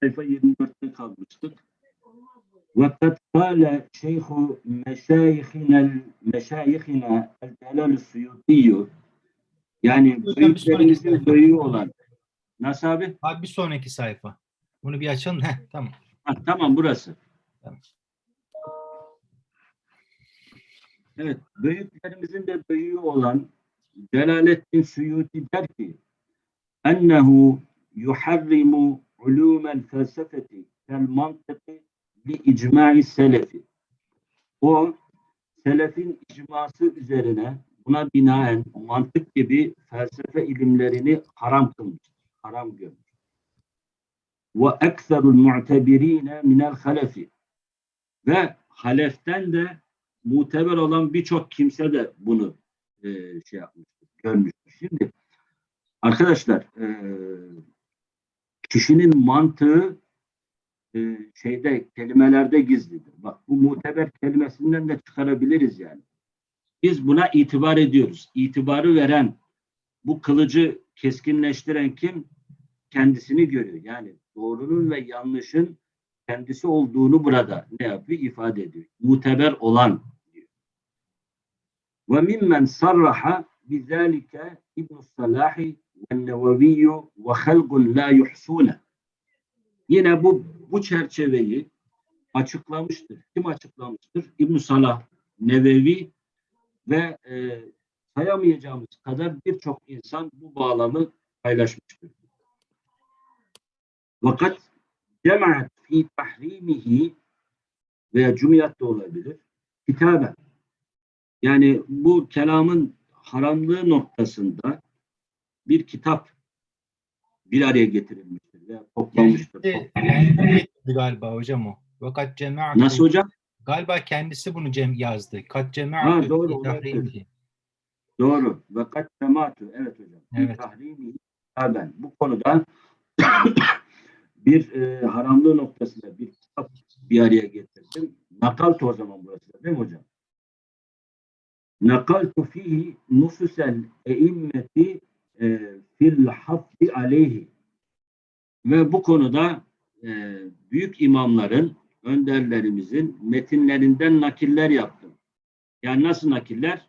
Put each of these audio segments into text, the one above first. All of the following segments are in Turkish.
sayfa 24'te kalmıştık. Vakat kâle şeyhu meşayihinel meşayihine el yani büyüklerimizin büyüğü olan Nasıl abi? Abi bir sonraki sayfa. Bunu bir açalım. Heh, tamam. Ha, tamam burası. Tamam. Evet, büyüklerimizin de büyüğü olan Celaleddin Suyuti der ki ennehu yuharrimu ulumel felsefeti kel mantıki li icma'i selefi. O selefin icması üzerine buna binaen mantık gibi felsefe ilimlerini haram kılmıştır. Haram görmüş. Ve ekserul mu'tebirine minel halefi. Ve haleften de muteber olan birçok kimse de bunu e, şey yapmıştır, görmüştür. Şimdi arkadaşlar e, kişinin mantığı e, şeyde kelimelerde gizlidir. Bak bu muteber kelimesinden de çıkarabiliriz yani. Biz buna itibar ediyoruz. İtibarı veren, bu kılıcı keskinleştiren kim? Kendisini görüyor. Yani doğrunun ve yanlışın kendisi olduğunu burada ne yapıyor? ifade ediyor. Muteber olan diyor. Ve mimmen sarraha bizalike İbn-i ve halgun la yuhsune. Yine bu bu çerçeveyi açıklamıştır. Kim açıklamıştır? İbn Salah, Nevevi ve e, sayamayacağımız kadar birçok insan bu bağlamı paylaşmıştır. Fakat cemaat fi tahrimihi veya cumiyat da olabilir. Kitaben. Yani bu kelamın haramlığı noktasında bir kitap bir araya getirilmiştir veya toplanmıştır. Kendisi, galiba hocam o. Fakat cemaat Nasıl hocam? Galiba kendisi bunu cem yazdı. Kat Ha, cemaat doğru, olabilir. Doğru. Ve kat tematü. Evet hocam. Evet. Tahrimi ben bu konuda bir e, haramlığı noktasında bir kitap bir araya getirdim. Nakaltu o zaman burası da, değil mi hocam? Nakaltu fihi nufusel eimmeti e, fil haffi aleyhi ve bu konuda e, büyük imamların, önderlerimizin metinlerinden nakiller yaptım. Yani nasıl nakiller?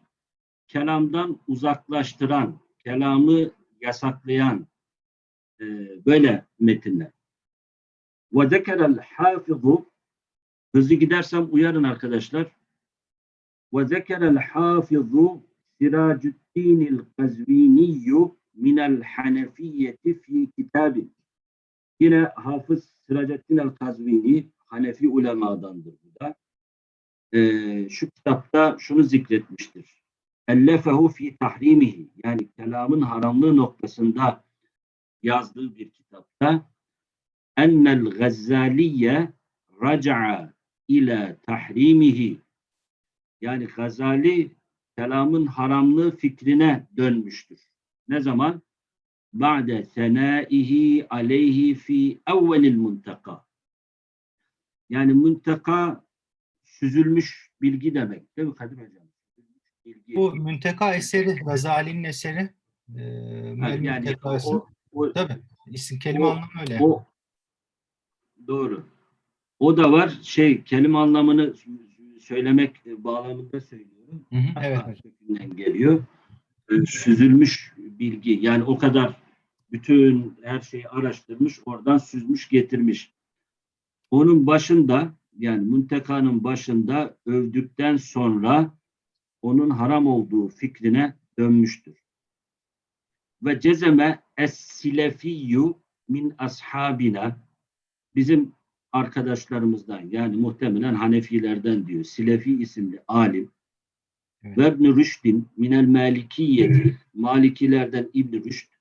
Kelamdan uzaklaştıran, kelamı yasaklayan e, böyle metinler. Ve zekerel hafizu hızlı gidersem uyarın arkadaşlar. Ve zekerel hafizu Siracuddinil Kazviniyyu minel Hanefiyyeti fi kitabin. Yine Hafız Siraceddin el-Kazvini Hanefi ulemadandır bu da. Ee, şu kitapta şunu zikretmiştir. Ellefehu fi tahrimihi yani kelamın haramlığı noktasında yazdığı bir kitapta ennel gazzaliye raca'a ila tahrimihi yani Gazali kelamın haramlığı fikrine dönmüştür. Ne zaman? Ba'de senaihi aleyhi fi evvelil muntaka. Yani muntaka süzülmüş bilgi demek değil mi Kadir Hocam? Bilgi. Bu Münteka eseri, Gazali'nin eseri. E, yani Müntekası. o, o, Tabii. İsim kelime o- anlamı öyle. o doğru. O da var. Şey kelime anlamını söylemek bağlamında söylüyorum. Hı hı, evet geliyor. Ee, süzülmüş bilgi. Yani o kadar bütün her şeyi araştırmış, oradan süzmüş, getirmiş. Onun başında yani Munteka'nın başında övdükten sonra onun haram olduğu fikrine dönmüştür. Ve cezeme es-silefiyyu min ashabina bizim arkadaşlarımızdan yani muhtemelen Hanefilerden diyor. Silefi isimli alim Evet. ve İbn Rüşd'in minel malikiyeti Malikilerden İbn Rüşd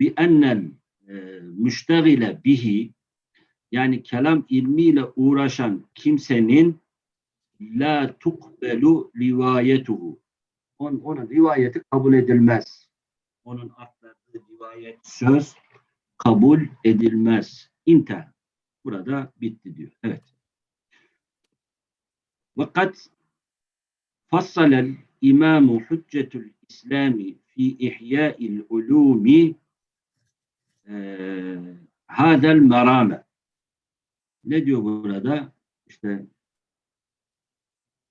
bi ennel e, müştegile bihi yani kelam ilmiyle uğraşan kimsenin la tukbelu rivayetuhu onun, onun rivayeti kabul edilmez. Onun aktardığı rivayet söz kabul edilmez. İntihar. Burada bitti diyor. Evet. Fakat fassalel imamu hüccetül İslami fi ihya'il ulumi hadel merame. ne diyor burada? İşte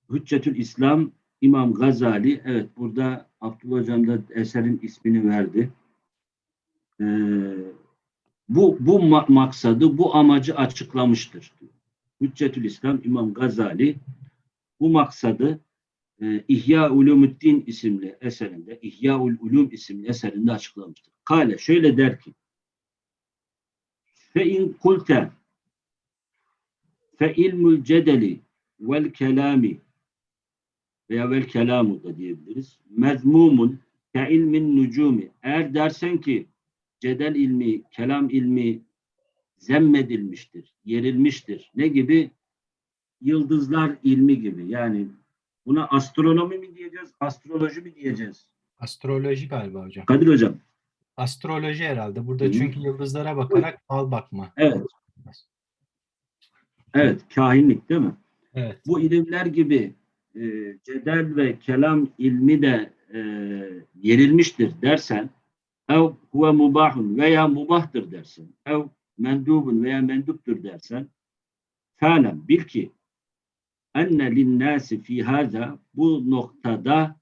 Hüccetül İslam İmam Gazali evet burada Abdullah Hocam da eserin ismini verdi. Ee, bu bu ma- maksadı, bu amacı açıklamıştır. Hüccetül İslam İmam Gazali bu maksadı e, İhya Ulumuddin isimli eserinde, İhyaul Ulum isimli eserinde açıklamıştır. Kale şöyle der ki fe in kulte fe ilmul cedeli veya vel kelamu da diyebiliriz. Mezmumun ke ilmin nucumi. Eğer dersen ki cedel ilmi, kelam ilmi zemmedilmiştir, yerilmiştir. Ne gibi? Yıldızlar ilmi gibi. Yani buna astronomi mi diyeceğiz, astroloji mi diyeceğiz? Astroloji galiba hocam. Kadir Hocam. Astroloji herhalde. Burada Hı çünkü yıldızlara bakarak fal bakma. Evet. Evet, kahinlik değil mi? Evet. Bu ilimler gibi e, cedel ve kelam ilmi de e, yerilmiştir dersen ev huve mubahun veya mubahtır dersen ev mendubun veya menduptur dersen fâlem bil ki enne linnâsi fî hâzâ bu noktada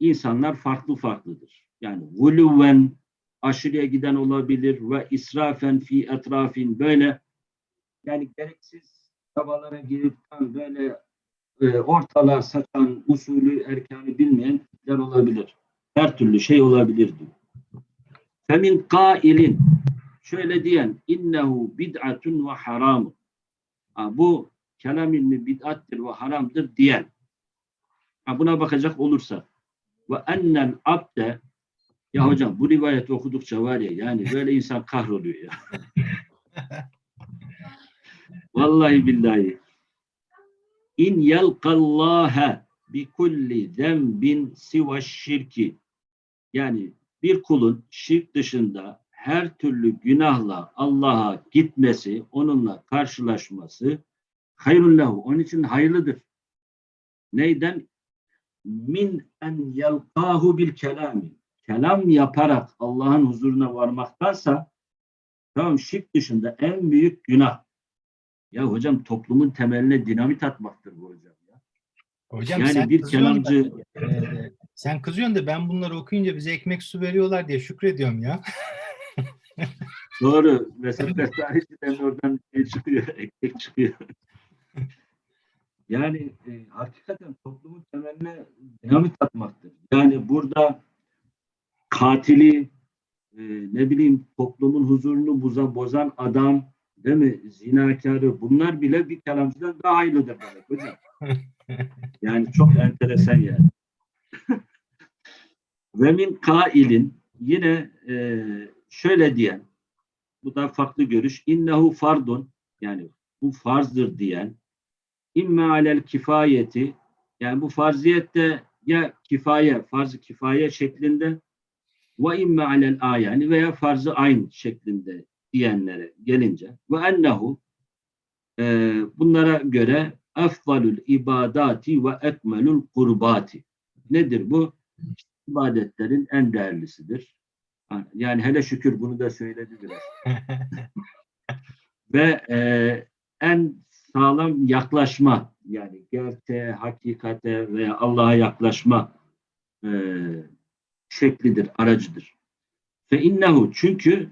insanlar farklı farklıdır. Yani guluven aşırıya giden olabilir ve israfen fi etrafin böyle yani gereksiz çabalara girip böyle e, ortalığa saçan usulü erkanı bilmeyen tipler olabilir. Her türlü şey olabilir. Femin kailin şöyle diyen innehu bid'atun ve haramun. Ha, bu kelam ilmi bid'attir ve haramdır diyen. Ha, buna bakacak olursa ve ennel abde ya hocam bu rivayeti okudukça var ya yani böyle insan kahroluyor ya. Vallahi billahi. İn yelkallaha bi kulli zembin siva şirki. Yani bir kulun şirk dışında her türlü günahla Allah'a gitmesi, onunla karşılaşması hayrun lehu. Onun için hayırlıdır. Neyden? Min en yelkahu bil kelami. Kelam yaparak Allah'ın huzuruna varmaktansa tamam şirk dışında en büyük günah. Ya hocam toplumun temeline dinamit atmaktır bu hocam. Ya. Hocam Yani sen bir kızıyorsun da- kelamcı Ee, sen kızıyorsun da ben bunları okuyunca bize ekmek su veriyorlar diye şükrediyorum ya. doğru Vesat tarihçiden oradan şey çıkıyor, ekmek çıkıyor. Yani e, hakikaten toplumun temeline dinamit atmaktır. Yani burada katili, e, ne bileyim toplumun huzurunu buza, bozan adam, değil mi? Zinakarı, bunlar bile bir kelamcıdan daha hayırlıdır demek hocam. Yani çok enteresan yani. Ve min kailin yine e, şöyle diyen, bu da farklı görüş, innehu fardun yani bu farzdır diyen, imme alel kifayeti yani bu farziyette ya kifaye, farz-ı kifaye şeklinde ve imme alel ayani veya farz-ı ayn şeklinde diyenlere gelince ve ennehu e, bunlara göre efdalül ibadati ve ekmelül kurbati nedir bu? ibadetlerin en değerlisidir. Yani hele şükür bunu da söyledi biraz. Ve e, en sağlam yaklaşma yani gerçeğe, hakikate veya Allah'a yaklaşma e, şeklidir, aracıdır. Fe innehu çünkü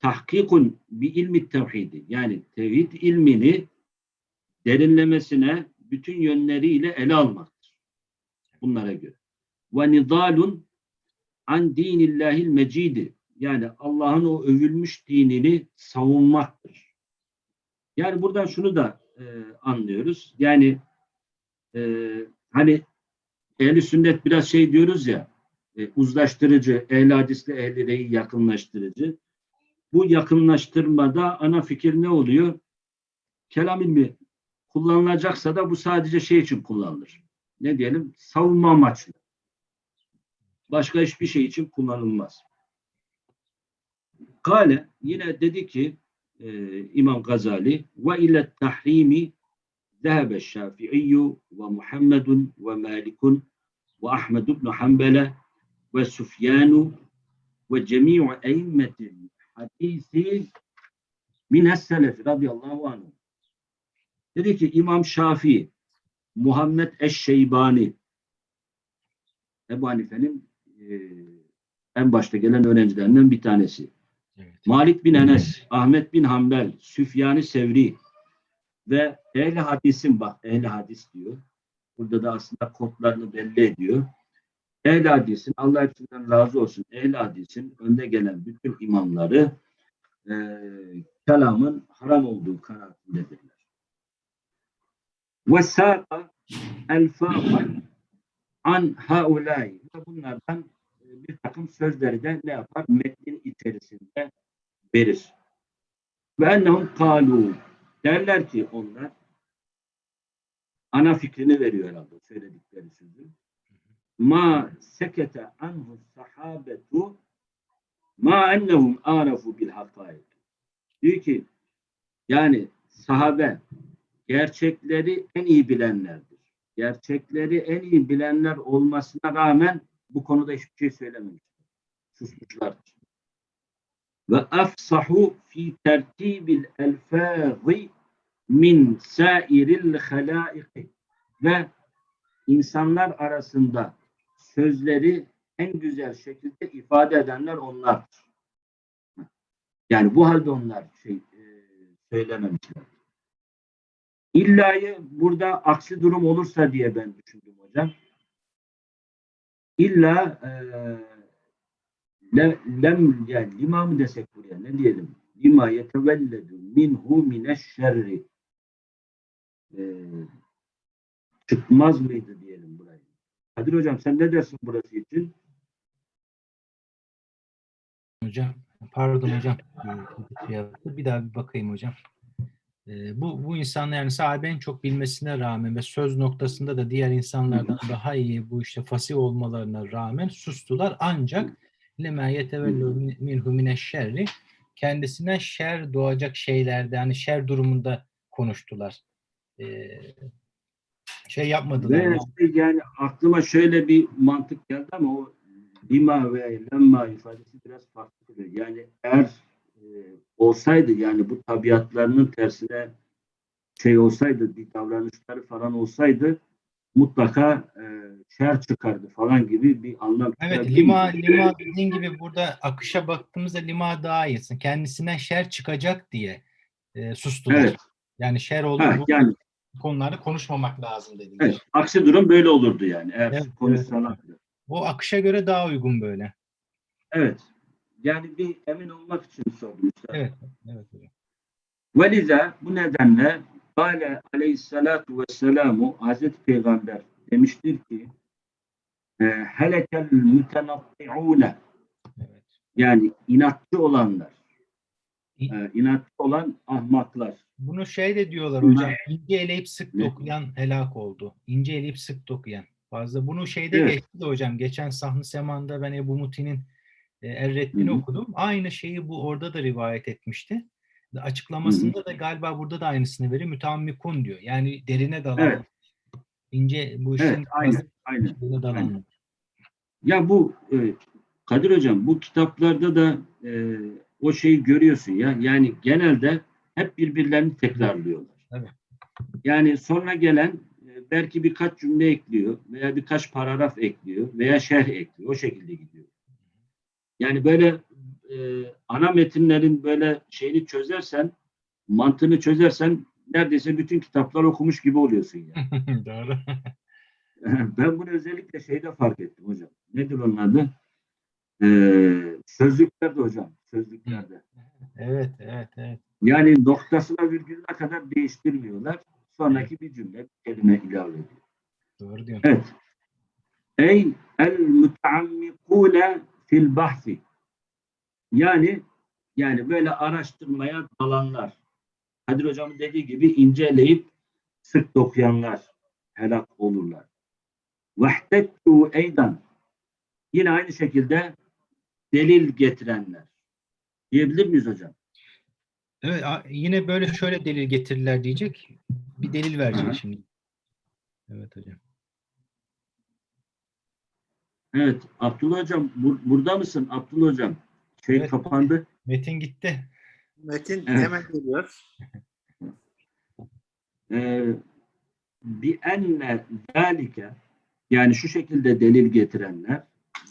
tahkikun bi ilmi tevhidi yani tevhid ilmini derinlemesine bütün yönleriyle ele almaktır. Bunlara göre. Ve nidalun an dinillahil mecidi yani Allah'ın o övülmüş dinini savunmaktır. Yani buradan şunu da e, anlıyoruz. Yani e, hani ehli sünnet biraz şey diyoruz ya e, uzlaştırıcı, ehli hadisle ehli reyi yakınlaştırıcı. Bu yakınlaştırmada ana fikir ne oluyor? Kelam ilmi kullanılacaksa da bu sadece şey için kullanılır. Ne diyelim? Savunma amaçlı. Başka hiçbir şey için kullanılmaz. Kale yine dedi ki e, İmam Gazali ve ile tahrimi zehebe Şafi'i ve Muhammedun ve Malikun ve Ahmed ibn Hanbele ve Süfyanu ve cemi'u eimmetil hadisi minhes selefi radıyallahu anhu. Dedi ki İmam Şafii, Muhammed Eşşeybani, Ebu Hanife'nin e, en başta gelen öğrencilerinden bir tanesi. Malik bin Enes, Ahmet bin Hanbel, Süfyan-ı Sevri ve ehli hadisin bak ehli hadis diyor. Burada da aslında kodlarını belli ediyor. Ehli hadisin Allah hepsinden razı olsun. Ehli hadisin önde gelen bütün imamları e, kelamın haram olduğu kanaatindedirler. Ve sâka el-fâkan an haulâi. Ve bunlardan bir takım sözleri de ne yapar? Metnin içerisinde verir. Ve ennehum kâlû. Derler ki onlar ana fikrini veriyor herhalde söyledikleri sözü. Ma sekete anhu sahabetu ma ennehum arafu bil hakaik. Diyor ki yani sahabe gerçekleri en iyi bilenlerdir. Gerçekleri en iyi bilenler olmasına rağmen bu konuda hiçbir şey söylememişler. Susmuşlardır. Ve afsahu fi tertibil elfâzi min sairil halâiki ve insanlar arasında sözleri en güzel şekilde ifade edenler onlardır. Yani bu halde onlar şey e, söylememişler. İllayı burada aksi durum olursa diye ben düşündüm hocam. İlla e, le, lem yani lima mı desek buraya ne diyelim? Lima yetevelledu minhu mineşşerri e, çıkmaz mıydı diyelim burayı. Kadir hocam sen ne dersin burası için? Hocam, pardon hocam. Bir şey daha bir bakayım hocam. Bu, bu insanlar yani sahabenin çok bilmesine rağmen ve söz noktasında da diğer insanlardan daha iyi bu işte fasih olmalarına rağmen sustular. Ancak lema yetevellu minhu mineşşerri kendisine şer doğacak şeylerde yani şer durumunda konuştular. Ee, şey yapmadılar. Ve yani. işte yani aklıma şöyle bir mantık geldi ama o lima ve lemma ifadesi biraz farklı. Yani eğer olsaydı yani bu tabiatlarının tersine şey olsaydı bir davranışları falan olsaydı mutlaka e, şer çıkardı falan gibi bir anlam. Evet, lima, lima dediğin gibi burada akışa baktığımızda lima daha iyisin. Kendisinden şer çıkacak diye e, sustular. Evet. Yani şer olur Ha, bu yani konularda konuşmamak lazım dediler. evet, aksi durum böyle olurdu yani eğer Evet, konuşsalar. O akışa göre daha uygun böyle. Evet. Yani bir emin olmak için. Işte. Evet. Evet hocam. Velize bu nedenle Kale aleyhissalatu vesselamu Hazreti Peygamber demiştir ki e, helekel mütenatti'une Evet. yani inatçı olanlar e, inatçı olan ahmaklar. Bunu şey de diyorlar hocam. İnce eleyip sık dokuyan helak oldu. İnce eleyip sık dokuyan. Fazla bunu şeyde Evet. geçti de hocam. Geçen Sahn-ı Seman'da ben Ebu Muti'nin e, hı. okudum. Aynı şeyi bu orada da rivayet etmişti. Açıklamasında da galiba burada da aynısını veriyor. Müteammikun diyor. Yani derine dalan. Evet. ince bu işin Evet, aynen, aynen. dalan. aynen. Ya bu e, Kadir Hocam bu kitaplarda da e, o şeyi görüyorsun ya. Yani genelde hep birbirlerini tekrarlıyorlar. Evet. Yani sonra gelen e, belki birkaç cümle ekliyor veya birkaç paragraf ekliyor veya şerh ekliyor. O şekilde gidiyor. Yani böyle e, ana metinlerin böyle şeyini çözersen, mantığını çözersen neredeyse bütün kitaplar okumuş gibi oluyorsun yani. Doğru. ben bunu özellikle şeyde fark ettim hocam. Nedir onun adı? Ee, sözlüklerde hocam. Sözlüklerde. Evet, evet, evet. Yani noktasına virgülüne kadar değiştirmiyorlar. Sonraki bir cümle, bir kelime ilave ediyor. Doğru diyorsun. Evet. Ey el mutaammikune fil bahsi. Yani yani böyle araştırmaya dalanlar. Kadir hocamın dediği gibi inceleyip sık dokuyanlar helak olurlar. Vahtettu eydan. Yine aynı şekilde delil getirenler. Diyebilir miyiz hocam? Evet, yine böyle şöyle delil getirirler diyecek. Bir delil verecek Aha. şimdi. Evet hocam. Evet. Abdullah hocam bur- burada mısın? Abdullah hocam. Şey Evet. kapandı. Metin gitti. Metin Evet. hemen geliyor. e, bi enne zalike yani şu şekilde delil getirenler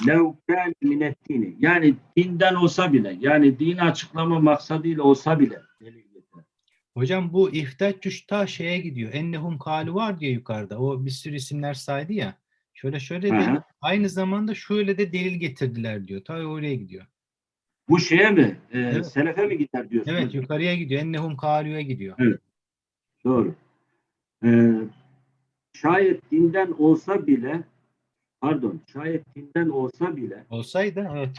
lev kâne minettini yani dinden olsa bile yani dini açıklama maksadıyla olsa bile delil getiren. Hocam bu ihtaç ta şeye gidiyor. Ennehum kalu var diyor yukarıda. O bir sürü isimler saydı ya. Şöyle şöyle Hı de hı. aynı zamanda şöyle de delil getirdiler diyor. Ta oraya gidiyor. Bu şeye mi? e, Evet. Selefe mi gider diyorsun? Evet yukarıya gidiyor. Ennehum kalu'ya gidiyor. Doğru. Ee, şayet dinden olsa bile pardon şayet dinden olsa bile Olsaydı evet.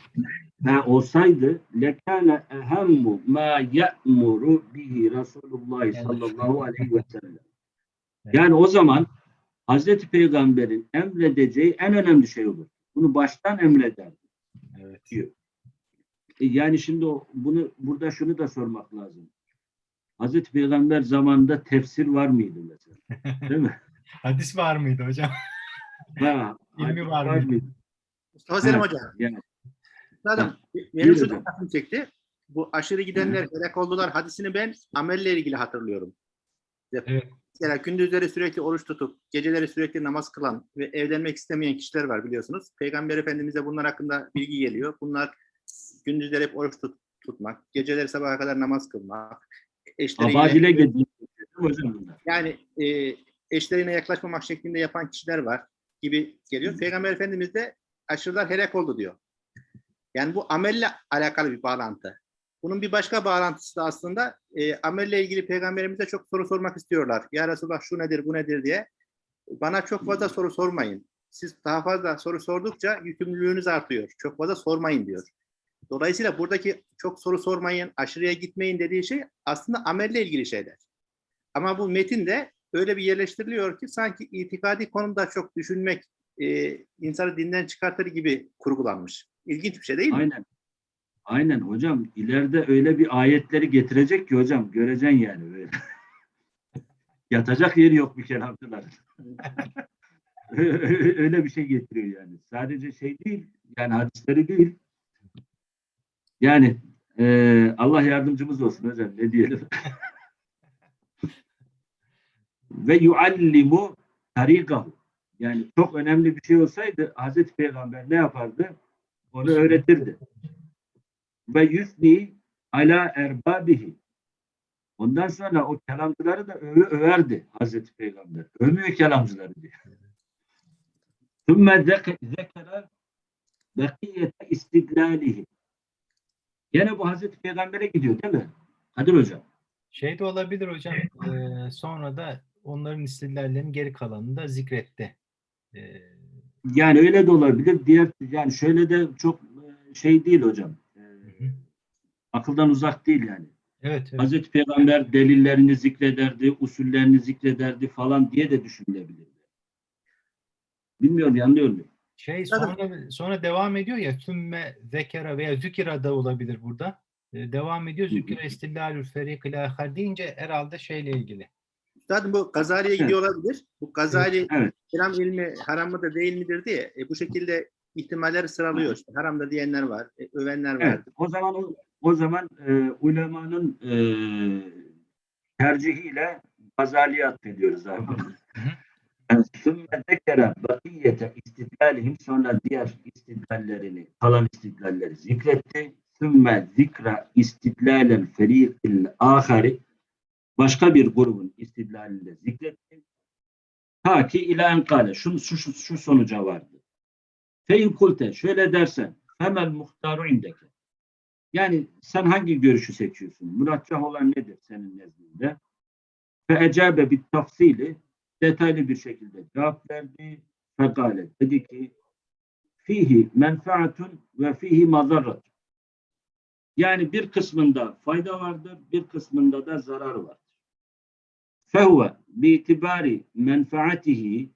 ha, olsaydı lekâne ehemmu ma ye'muru bihi Resulullah Evet. sallallahu aleyhi ve sellem. Evet. Yani o zaman Hazreti Peygamber'in emredeceği en önemli şey olur. Bunu baştan emreder. Evet. diyor. E, Yani şimdi o, bunu burada şunu da sormak lazım. Hazreti Peygamber zamanında tefsir var mıydı mesela? Değil mi? Hadis var mıydı hocam? Ha, İlmi hadis var mıydı? Mustafa Selim Evet, Hocam. yani. Zaten benim şu dikkatimi çekti. Bu aşırı gidenler helak oldular hadisini ben amelle ilgili hatırlıyorum. Evet. Mesela gündüzleri sürekli oruç tutup geceleri sürekli namaz kılan ve evlenmek istemeyen kişiler var biliyorsunuz. Peygamber Efendimiz'e bunlar hakkında bilgi geliyor. Bunlar gündüzleri hep oruç tut- tutmak, geceleri sabaha kadar namaz kılmak, Abadile bunlar. yani e, eşlerine yaklaşmamak şeklinde yapan kişiler var gibi geliyor. Peygamber Efendimiz de aşırılar helak oldu diyor. Yani bu amelle alakalı bir bağlantı. Bunun bir başka bağlantısı da aslında e, amelle ilgili peygamberimize çok soru sormak istiyorlar. Ya Resulallah şu nedir bu nedir diye. Bana çok fazla soru sormayın. Siz daha fazla soru sordukça yükümlülüğünüz artıyor. Çok fazla sormayın diyor. Dolayısıyla buradaki çok soru sormayın, aşırıya gitmeyin dediği şey aslında amelle ilgili şeyler. Ama bu metinde öyle bir yerleştiriliyor ki sanki itikadi konuda çok düşünmek e, insanı dinden çıkartır gibi kurgulanmış. İlginç bir şey değil mi? Aynen. Aynen hocam. ileride öyle bir ayetleri getirecek ki hocam göreceksin yani böyle. Yatacak yeri yok bir kelamcılar. öyle bir şey getiriyor yani. Sadece şey değil, yani hadisleri değil. Yani eee, Allah yardımcımız olsun hocam ne diyelim. Ve yuallimu tarikahu. Yani çok önemli bir şey olsaydı Hazreti Peygamber ne yapardı? Onu öğretirdi. Ve yusni ala erbabihi. Ondan sonra o kelamcıları da öve, överdi Hazreti Peygamber. Övmüyor kelamcıları diyor. ثُمَّ zekere bekiyete istidlalihi. Yine bu Hazreti Peygamber'e gidiyor değil mi? Kadir Hocam. Şey de olabilir hocam. eee, sonra da onların istidlallerinin geri kalanını da zikretti. Eee, Yani öyle de olabilir. Diğer yani şöyle de çok e, şey değil hocam. Akıldan uzak değil yani. evet, evet. Hazreti Peygamber delillerini zikrederdi, usullerini zikrederdi falan diye de düşünülebilir. Bilmiyorum yanılıyor muyum? Şey sonra sonra devam ediyor ya tümme zekera veya zükira da olabilir burada. Ee, devam ediyor zükira istillalül ferikil ahar deyince herhalde şeyle ilgili. Zaten bu Gazali'ye gidiyor olabilir. Bu Gazali Evet. kelam ilmi haram mıdır değil midir diye e, bu şekilde ihtimalleri sıralıyor. İşte haramda diyenler var, e, övenler var. Evet. O zaman o, o zaman e, ulemanın e, tercihiyle Gazali'ye atfediyoruz abi. Sümme zekere bakiyete istidlalihim sonra diğer istidlallerini, kalan istidlalleri zikretti. Sümme zikra istidlalel ferikil ahari başka bir grubun istidlalini de zikretti. Ta ki ila enkale şu, şu, şu, şu sonuca vardı. Fe in kulte şöyle dersen femel muhtaru indeke. Yani sen hangi görüşü seçiyorsun? Muraccah olan nedir senin nezdinde? Fe ecabe bit tafsili detaylı bir şekilde cevap verdi. Fekale dedi ki fihi menfaatun ve fihi mazarrat. Yani bir kısmında fayda vardır, bir kısmında da zarar vardır. Fehuve biitibari menfaatihi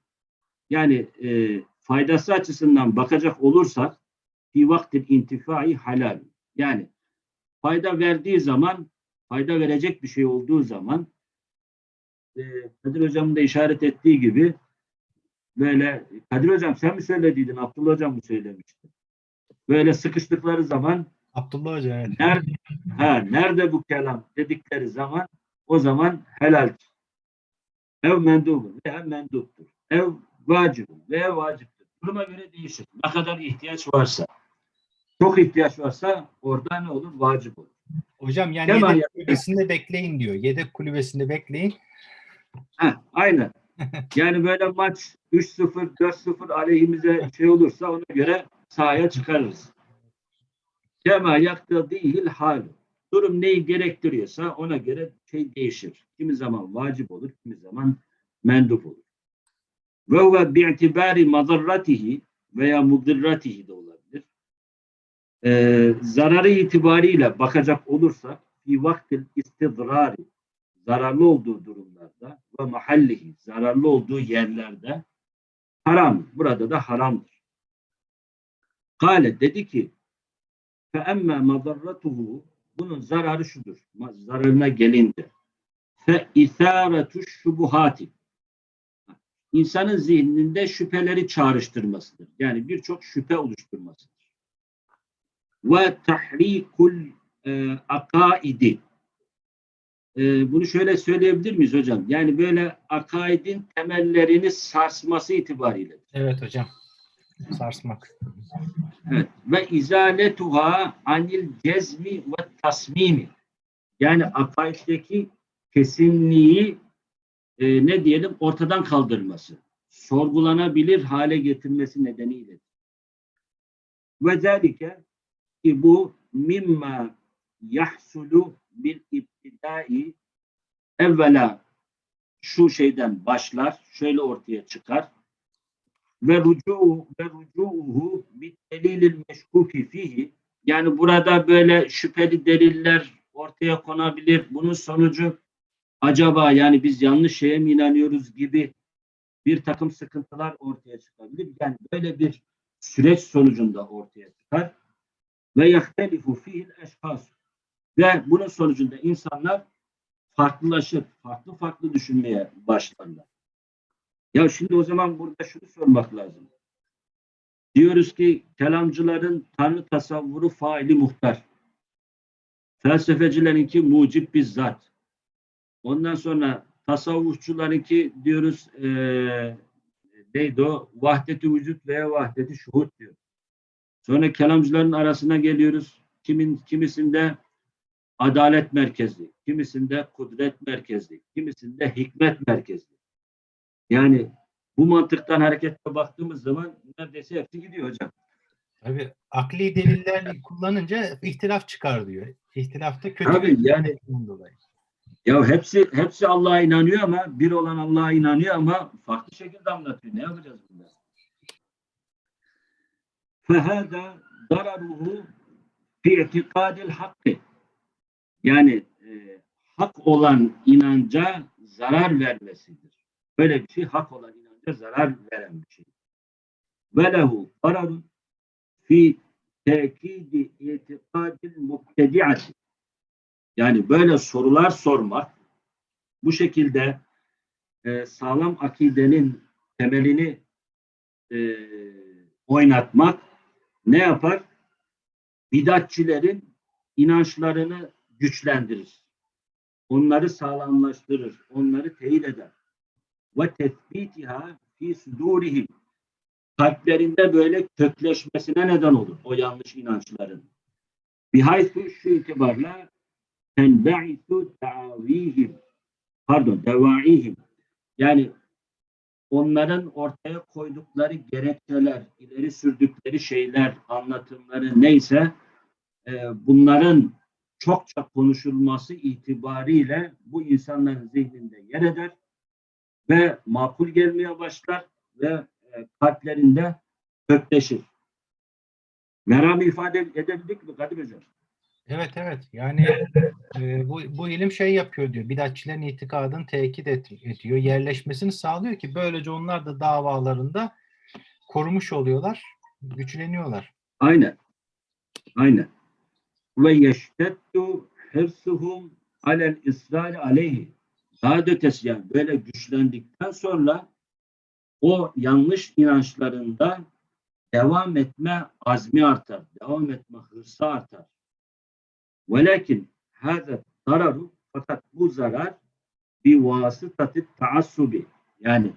yani e, faydası açısından bakacak olursak fi vaktil intifai halal. Yani fayda verdiği zaman, fayda verecek bir şey olduğu zaman e, Kadir Hocam'ın da işaret ettiği gibi böyle Kadir Hocam sen mi söylediydin, Abdullah Hocam mı söylemişti? Böyle sıkıştıkları zaman Abdullah Hoca evet. nerede, ha, nerede bu kelam dedikleri zaman o zaman helal Ev mendubun veya menduptur. Ev vacibun veya vaciptir. Duruma göre değişir. Ne kadar ihtiyaç varsa. Çok ihtiyaç varsa orada ne olur? Vacip olur. Hocam yani Kemal yedek ya- kulübesinde bekleyin diyor. Yedek kulübesinde bekleyin. Heh, aynen. Yani böyle maç 3-0, 4-0 aleyhimize şey olursa ona göre sahaya çıkarırız. Kema yakta değil hal. Durum neyi gerektiriyorsa ona göre şey değişir. Kimi zaman vacip olur, kimi zaman mendup olur. Ve huve bi'tibari madarratihi veya mudirratihi de olabilir. Ee, zararı itibariyle bakacak olursak fi vaktil istidrari zararlı olduğu durumlarda ve mahallihi zararlı olduğu yerlerde haram. Burada da haramdır. Kale dedi ki fe emme madarratuhu bunun zararı şudur. Zararına gelince fe isâretu şubuhati insanın zihninde şüpheleri çağrıştırmasıdır. Yani birçok şüphe oluşturmasıdır. Ve tahrikul e, akaidi ee, bunu şöyle söyleyebilir miyiz hocam? Yani böyle akaidin temellerini sarsması itibariyle. Evet hocam. Sarsmak. Evet. Ve izaletuha anil cezmi ve tasmimi. Yani akaiddeki kesinliği e, ne diyelim ortadan kaldırması. Sorgulanabilir hale getirmesi nedeniyle. Ve zelike ki bu mimma yahsulu bil iptidai evvela şu şeyden başlar, şöyle ortaya çıkar. Ve rucu ve rucuhu bir delilil meşkuki fihi yani burada böyle şüpheli deliller ortaya konabilir. Bunun sonucu acaba yani biz yanlış şeye mi inanıyoruz gibi bir takım sıkıntılar ortaya çıkabilir. Yani böyle bir süreç sonucunda ortaya çıkar. Ve yahtelifu fihil eşhas ve bunun sonucunda insanlar farklılaşır, farklı farklı düşünmeye başlarlar. Ya şimdi o zaman burada şunu sormak lazım. Diyoruz ki kelamcıların tanrı tasavvuru faili muhtar. Felsefecilerinki mucip bir zat. Ondan sonra tasavvufçularınki diyoruz eee neydi o? Vahdeti vücut veya vahdeti şuhut diyor. Sonra kelamcıların arasına geliyoruz. Kimin kimisinde adalet merkezli, kimisinde kudret merkezli, kimisinde hikmet merkezli. Yani bu mantıktan hareketle baktığımız zaman neredeyse hepsi gidiyor hocam. Tabii akli deliller kullanınca ihtilaf çıkar diyor. İhtilaf da kötü Tabii, yani- Bundan dolayı. Ya hepsi hepsi Allah'a inanıyor ama bir olan Allah'a inanıyor ama farklı şekilde anlatıyor. Ne yapacağız bunda? fehâdâ dararuhu fi itikadil hakkı. Yani e, hak olan inanca zarar vermesidir. Böyle bir şey hak olan inanca zarar veren bir şey. Ve lehu dararun fi tekidi itikadil muktedi'ati. Yani böyle sorular sormak, bu şekilde e, sağlam akidenin temelini e, oynatmak ne yapar? Bidatçilerin inançlarını güçlendirir. Onları sağlamlaştırır. Onları teyit eder. Ve tespitiha fi sudurihim kalplerinde böyle kökleşmesine neden olur o yanlış inançların. Bihaysu şu itibarla tenbe'isu davihim pardon devaihim yani onların ortaya koydukları gerekçeler, ileri sürdükleri şeyler, anlatımları neyse e, bunların çokça konuşulması itibariyle bu insanların zihninde yer eder ve makul gelmeye başlar ve e, kalplerinde kökleşir. Meramı ifade edebildik mi Kadir Hocam? Evet evet yani e, bu, bu ilim şey yapıyor diyor. Bidatçilerin itikadını tekit et, ediyor. Yerleşmesini sağlıyor ki böylece onlar da davalarında korumuş oluyorlar. Güçleniyorlar. Aynen. Aynen. Ve yeştettu hırsuhum alel ısrar aleyhi. Daha da yani böyle güçlendikten sonra o yanlış inançlarında devam etme azmi artar. Devam etme hırsı artar. Velakin hâzâ zararu fakat bu zarar bir vasıtatı taassubi yani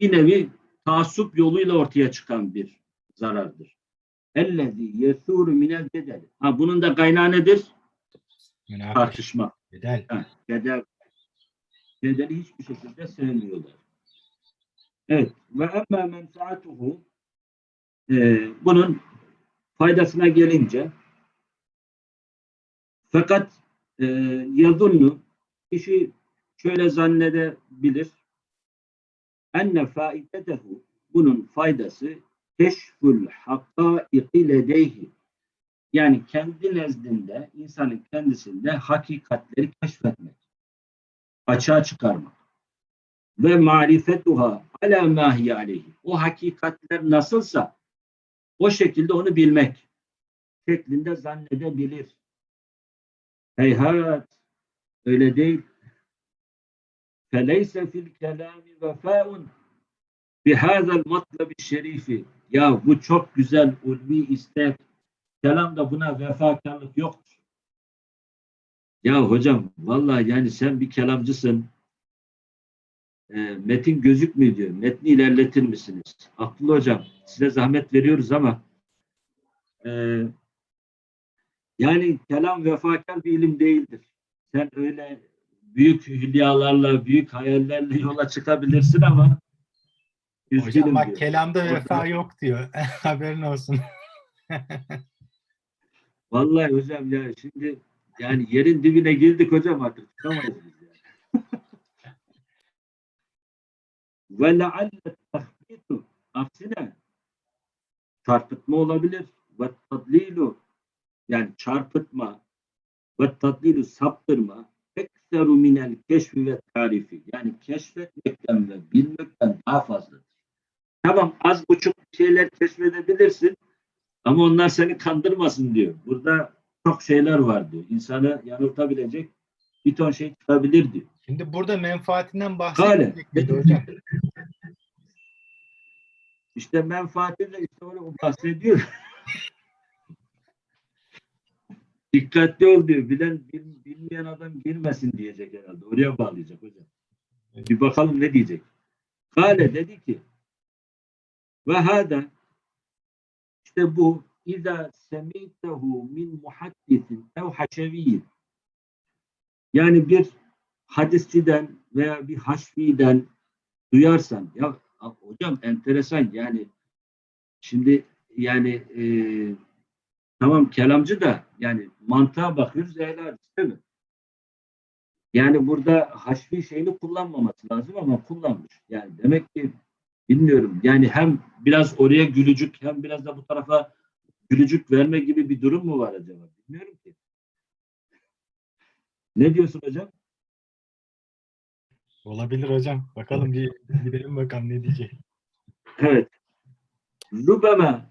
bir nevi taassup yoluyla ortaya çıkan bir zarardır. Ellezî yesûrü minel cedel. Ha bunun da kaynağı nedir? Münakaşa, Tartışma. bedel. Ha, cedel. Cedeli hiçbir şekilde sevmiyorlar. Evet. Ve emmâ menfaatuhu e, bunun faydasına gelince fakat e, yazunnu kişi şöyle zannedebilir. Enne faidetehu bunun faydası keşful hakkaiki ledeyhi. Yani kendi nezdinde insanın kendisinde hakikatleri keşfetmek açığa çıkarmak. Ve marifetuha ala ma hiye aleyhi. O hakikatler nasılsa o şekilde onu bilmek şeklinde zannedebilir. Heyhat öyle değil. Feleyse fil kelami vefaun bihazal matlabi şerifi. Ya bu çok güzel ulvi istek. Kelamda buna vefakarlık yoktur. Ya hocam vallahi yani sen bir kelamcısın. E, metin gözükmüyor diyor. Metni ilerletir misiniz? Aklı hocam size zahmet veriyoruz ama e, yani kelam vefakar bir ilim değildir. Sen öyle büyük hülyalarla, büyük hayallerle yola çıkabilirsin ama Hocam bak diyor. kelamda vefa yok diyor. Haberin olsun. Vallahi hocam ya şimdi yani yerin dibine girdik hocam artık çıkamayız biz yani. Ve lealle tahbitu aksine çarpıtma olabilir. Ve tadlilu yani çarpıtma ve tadlilu saptırma ekseru minel keşfi ve tarifi yani keşfetmekten ve bilmekten daha fazladır. Tamam az buçuk şeyler keşfedebilirsin ama onlar seni kandırmasın diyor. Burada çok şeyler var diyor. İnsanı yanıltabilecek bir ton şey çıkabilir diyor. Şimdi burada menfaatinden miydi hocam? İşte menfaatiyle işte onu bahsediyor. Dikkatli ol diyor. Bilen, bil- bilmeyen adam girmesin diyecek herhalde. Oraya bağlayacak hocam. Bir bakalım ne diyecek. Kale dedi ki ve hada işte bu İza semitehu min muhaddisin ev haşeviyyin yani bir hadisçiden veya bir haşviden duyarsan ya hocam enteresan yani şimdi yani e, tamam kelamcı da yani mantığa bakıyoruz hadis değil mi? Yani burada haşvi şeyini kullanmaması lazım ama kullanmış. Yani demek ki bilmiyorum yani hem biraz oraya gülücük hem biraz da bu tarafa gülücük verme gibi bir durum mu var acaba? Bilmiyorum ki. Ne diyorsun hocam? Olabilir hocam. Bakalım bir gidelim bakalım ne diyecek. Evet. Rubema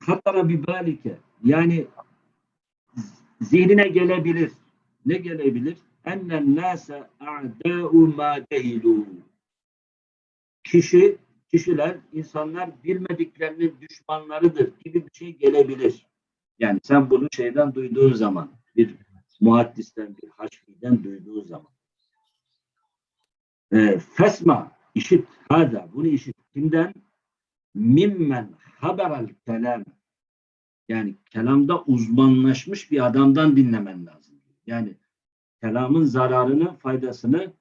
hatara bir balike yani zihnine gelebilir. Ne gelebilir? Ennen nase a'dâ'u mâ cehilû. Kişi, kişiler, insanlar bilmediklerinin düşmanlarıdır gibi bir şey gelebilir. Yani sen bunu şeyden duyduğun zaman, bir muhaddisten, bir haşfiden duyduğu zaman. Ee, fesma, işit, hada, bunu işit. Kimden? mimmen haberal kelam yani kelamda uzmanlaşmış bir adamdan dinlemen lazım. Yani kelamın zararını, faydasını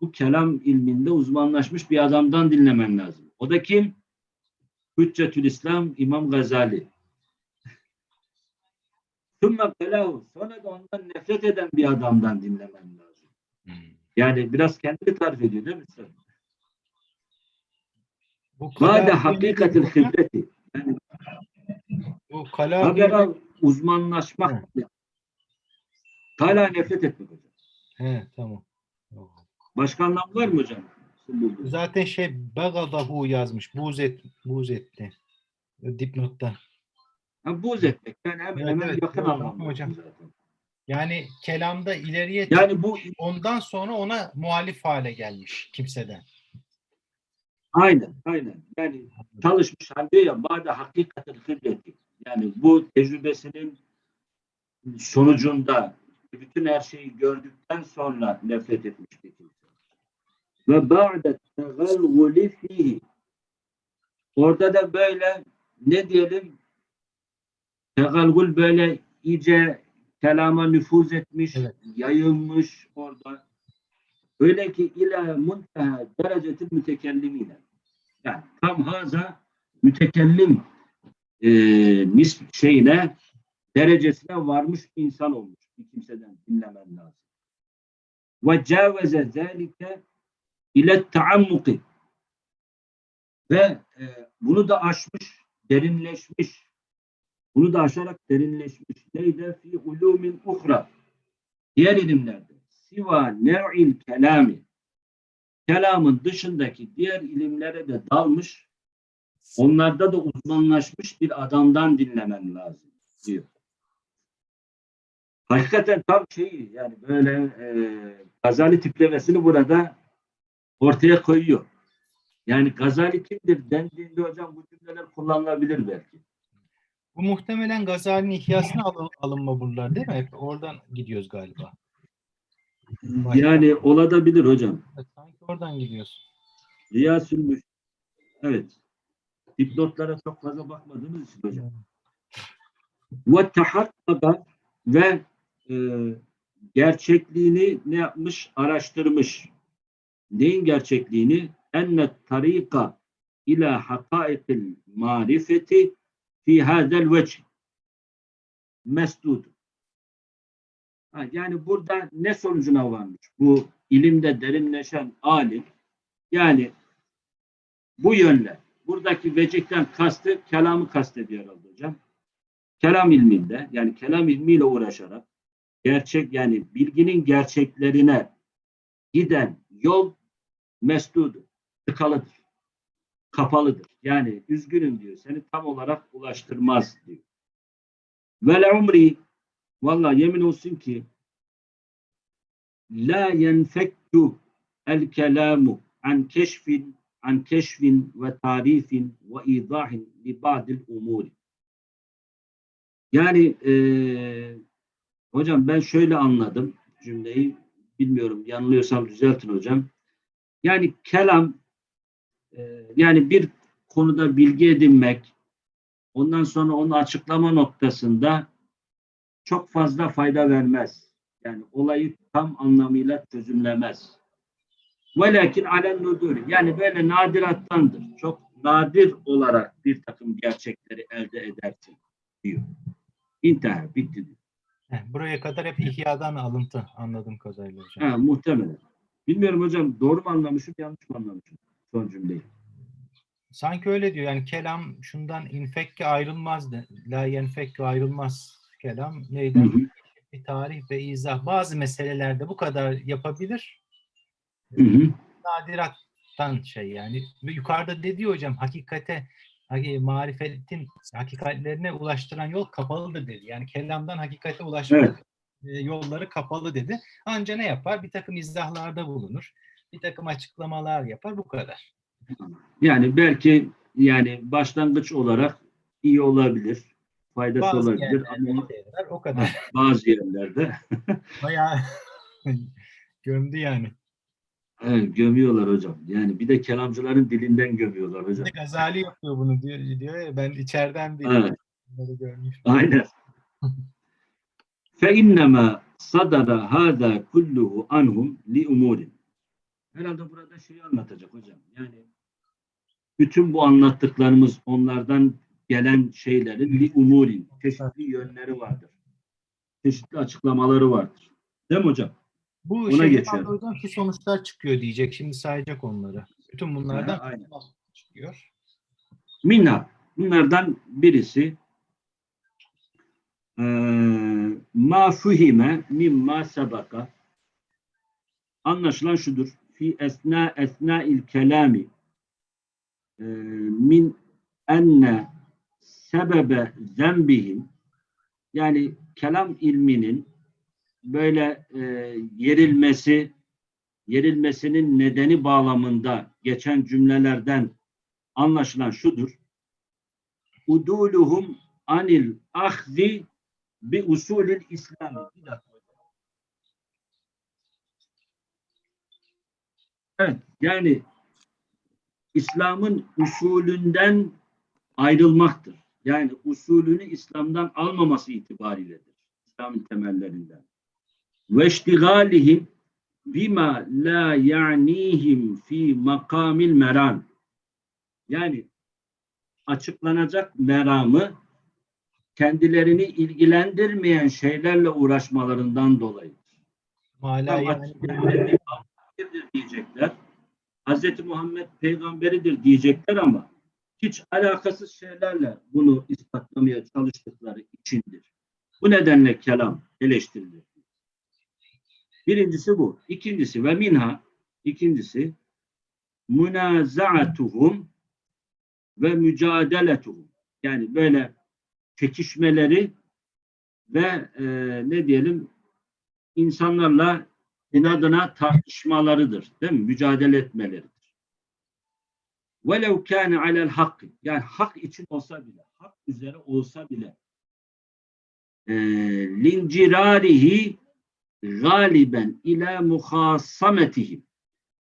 bu kelam ilminde uzmanlaşmış bir adamdan dinlemen lazım. O da kim? Hüccetül İslam İmam Gazali. Sümme kelahu sonra da ondan nefret eden bir adamdan dinlemen lazım. Hmm. Yani biraz kendini tarif ediyor değil mi? sen? Kala, hakikatil hibreti. Yani bu kala Habera uzmanlaşmak. Hala nefret etmek hocam. He tamam. Başka anlam var mı hocam? Zaten şey bagadahu yazmış. Buz et, buz etti. Dipnotta. Ha, buz etmek. Yani hemen, Evet, hemen evet. yakın anlamda hocam. zaten. Yani kelamda ileriye Yani bu ondan sonra ona muhalif hale gelmiş kimseden. aynen aynen. Yani çalışmış hani diyor ya bade hakikatin hibreti. Yani bu tecrübesinin sonucunda bütün her şeyi gördükten sonra nefret etmiş kimse. ve ba'de tegalguli fihi. Orada da böyle ne diyelim tegalgul böyle iyice kelama nüfuz etmiş, Evet. yayılmış orada. Öyle ki ila munteha derecetil mütekellimine. Yani tam haza mütekellim e, nis şeyine derecesine varmış insan olmuş. Bir kimseden dinlemen lazım. Ve caveze zâlike ile taammuki ve e, bunu da aşmış, derinleşmiş. Bunu da aşarak derinleşmiş. Neyde? Fi ulumin uhra. Diğer ilimlerde. Siva nev'il kelami. Kelamın dışındaki diğer ilimlere de dalmış. Onlarda da uzmanlaşmış bir adamdan dinlemen lazım diyor. Hakikaten tam şeyi yani böyle e, Gazali tiplemesini burada ortaya koyuyor. Yani Gazali kimdir dendiğinde hocam bu cümleler kullanılabilir belki. Bu muhtemelen Gazali'nin ihyasına alın, alınma buralar değil mi? Hep oradan gidiyoruz galiba. Vay. Yani olabilir hocam. Evet, sanki oradan gidiyoruz. Riya sürmüş. Evet. Dipnotlara çok fazla bakmadığımız için hocam. Ve tahakkada ve e, gerçekliğini ne yapmış? Araştırmış. Neyin gerçekliğini? Enne tarika ila hakaikil marifeti fi hadel vecih mesdud. Yani burada ne sonucuna varmış? Bu ilimde derinleşen alim yani bu yönle buradaki vecihten kastı kelamı kastediyor herhalde hocam. Kelam ilminde yani kelam ilmiyle uğraşarak gerçek yani bilginin gerçeklerine giden yol mesdudur, tıkalıdır, kapalıdır. Yani üzgünüm diyor, seni tam olarak ulaştırmaz diyor. Vel umri, vallahi yemin olsun ki la yenfektu el kelamu an keşfin an keşfin ve tarifin ve idahin li ba'dil umuri. Yani eee hocam ben şöyle anladım cümleyi. Bilmiyorum yanılıyorsam düzeltin hocam. Yani kelam eee, yani bir konuda bilgi edinmek ondan sonra onu açıklama noktasında çok fazla fayda vermez. Yani olayı tam anlamıyla çözümlemez. Velakin alen nuduri. Yani böyle nadirattandır. Çok nadir olarak bir takım gerçekleri elde edersin diyor. İntihar bitti diyor. Buraya kadar hep ihyadan alıntı anladım kadarıyla hocam. Ha, muhtemelen. Bilmiyorum hocam doğru mu anlamışım yanlış mı anlamışım son cümleyi. Sanki öyle diyor yani kelam şundan infekke ayrılmaz. de- La yenfekke ayrılmaz kelam. Hı Neyden? hı, Bir tarih ve izah. Bazı meselelerde bu kadar yapabilir. Hı hı. nadirattan şey yani. Ve yukarıda dedi hocam hakikate haki- marifetin hakikatlerine ulaştıran yol kapalıdır dedi. Yani kelamdan hakikate ulaşma Evet. e, yolları kapalı dedi. Anca ne yapar? Bir takım izahlarda bulunur. Bir takım açıklamalar yapar. Bu kadar. Yani belki yani başlangıç olarak iyi olabilir. Faydası Bazı olabilir ama işe yarar, o kadar. bazı yerlerde Bayağı gömdü yani. He, gömüyorlar hocam. Yani bir de kelamcıların dilinden gömüyorlar hocam. Gazali yapıyor bunu diyor, diyor ya ben içeriden değil. Evet. Bunları görmüştüm. Aynen. Fe innema sadara hada anhum li umurin. Herhalde burada şeyi anlatacak hocam. Yani bütün bu anlattıklarımız onlardan gelen şeylerin li umurin çeşitli yönleri vardır. Çeşitli açıklamaları vardır. Değil mi hocam? Bu şeyden geçiyorum. hocam şu sonuçlar çıkıyor diyecek. Şimdi sayacak onları. Bütün bunlardan Ha, aynen. çıkıyor. Minha. Bunlardan birisi eee, ma fuhime mimma sabaka anlaşılan şudur. Fi esna esna il kelami eee, min enne sebebe zembihim yani kelam ilminin böyle eee, yerilmesi yerilmesinin nedeni bağlamında geçen cümlelerden anlaşılan şudur. Uduluhum anil ahzi bi usulil İslam. Evet. Yani İslam'ın usulünden ayrılmaktır. Yani usulünü İslam'dan almaması itibariyledir. İslam'ın temellerinden. Ve iştigalihim bima la ya'nihim fi makamil meram. Yani açıklanacak meramı kendilerini ilgilendirmeyen şeylerle uğraşmalarından dolayı. Hala yani diyecekler. Hz. Muhammed peygamberidir diyecekler ama hiç alakasız şeylerle bunu ispatlamaya çalıştıkları içindir. Bu nedenle kelam eleştirilir. Birincisi bu. İkincisi ve minha ikincisi münazaatuhum ve mücadeletuhum. Yani böyle çekişmeleri ve e, ne diyelim insanlarla inadına tartışmalarıdır. Değil mi? Mücadele etmeleridir. وَلَوْ كَانَ عَلَى الْحَقِّ Yani hak için olsa bile, hak üzere olsa bile e, lincirarihi galiben ila muhasametihim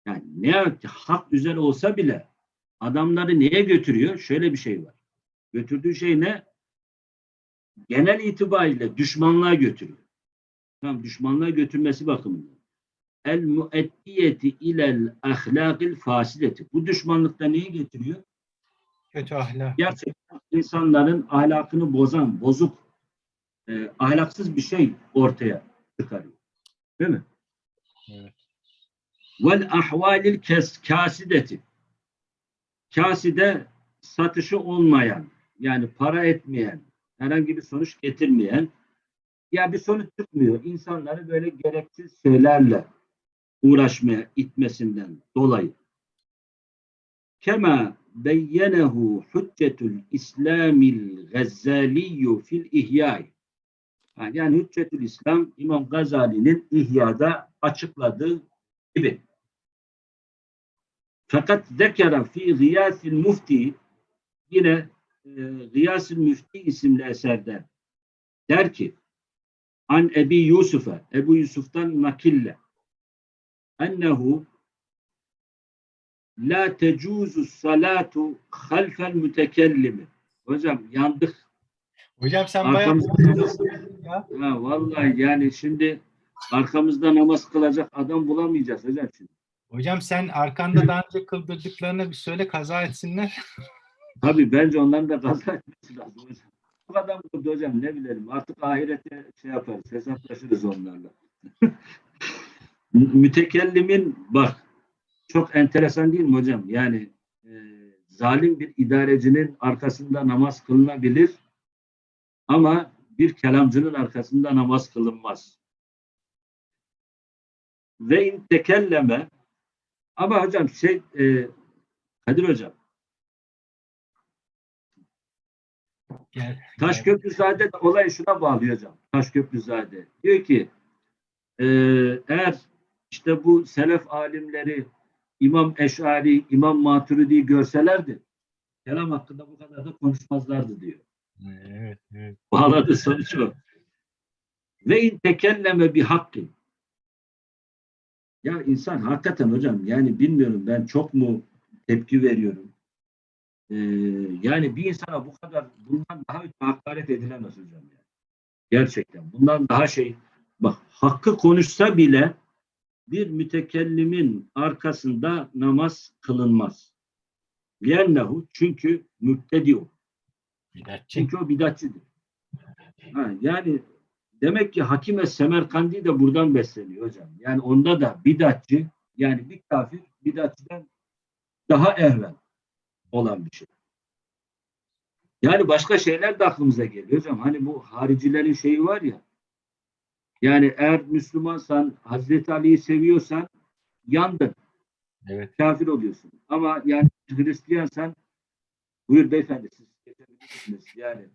yani ne hak üzere olsa bile adamları neye götürüyor? Şöyle bir şey var. Götürdüğü şey ne? Genel itibariyle düşmanlığa götürüyor. Tamam düşmanlığa götürmesi bakımından. El müeddiyeti ilel ahlakil fasideti. Bu düşmanlıkta neyi getiriyor? kötü ahlak. Gerçekten insanların ahlakını bozan, bozuk, e, ahlaksız bir şey ortaya çıkarıyor. Değil mi? Evet. Vel ahvalil kes kasideti. Kaside satışı olmayan, yani para etmeyen, herhangi bir sonuç getirmeyen, ya bir sonuç çıkmıyor. İnsanları böyle gereksiz şeylerle uğraşmaya itmesinden dolayı. Kema beyyenehu hüccetul İslamil Gazzaliyyü fil İhya'y. Yani Hüccetül İslam İmam Gazali'nin İhya'da açıkladığı gibi. Fakat zekera fi Gıyasil Mufti yine e, Gıyasil Müfti isimli eserde der ki An Ebi Yusuf'a Ebu Yusuf'tan nakille ennehu la tecuzu salatu halfel mütekellimi. Hocam yandık. Hocam sen bayağı Arkamızda, ya. ha, vallahi yani şimdi arkamızda namaz kılacak adam bulamayacağız hocam şimdi. Hocam sen arkanda daha önce kıldırdıklarına bir söyle kaza etsinler. Tabii bence onların da kaza etmesi lazım hocam. Bu adam burada hocam ne bilelim artık ahirete şey yaparız hesaplaşırız onlarla. Mütekellimin bak çok enteresan değil mi hocam? Yani e, zalim bir idarecinin arkasında namaz kılınabilir ama bir kelamcının arkasında namaz kılınmaz. Ve in tekelleme ama hocam şey e, Kadir hocam Gel. Taşköprüzade de olayı şuna bağlıyor hocam. Taşköprüzade. Diyor ki e, eğer işte bu selef alimleri İmam Eş'ari, İmam Maturidi görselerdi kelam hakkında bu kadar da konuşmazlardı diyor. Evet, evet. Bağladığı sonuç o. Ve in tekelleme bir hakkın. Ya insan hakikaten hocam yani bilmiyorum ben çok mu tepki veriyorum. Ee, yani bir insana bu kadar bundan daha hakaret edilemez hocam. Yani. Gerçekten. Bundan daha şey bak hakkı konuşsa bile bir mütekellimin arkasında namaz kılınmaz. Liennehu çünkü mübtediu. Bidatçı. Çünkü o bidatçıdır. Ha, yani demek ki Hakime Semerkandi de buradan besleniyor hocam. Yani onda da bidatçı yani bir kafir bidatçıdan daha evvel olan bir şey. Yani başka şeyler de aklımıza geliyor hocam. Hani bu haricilerin şeyi var ya yani eğer Müslümansan Hazreti Ali'yi seviyorsan yandın. Evet. Kafir oluyorsun. Ama yani Hristiyansan buyur beyefendi siz. Yani